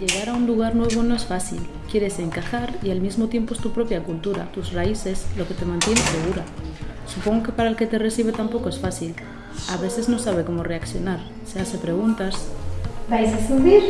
Llegar a un lugar nuevo no es fácil. Quieres encajar y al mismo tiempo es tu propia cultura, tus raíces, lo que te mantiene segura. Supongo que para el que te recibe tampoco es fácil. A veces no sabe cómo reaccionar, se hace preguntas. ¿Vais a subir?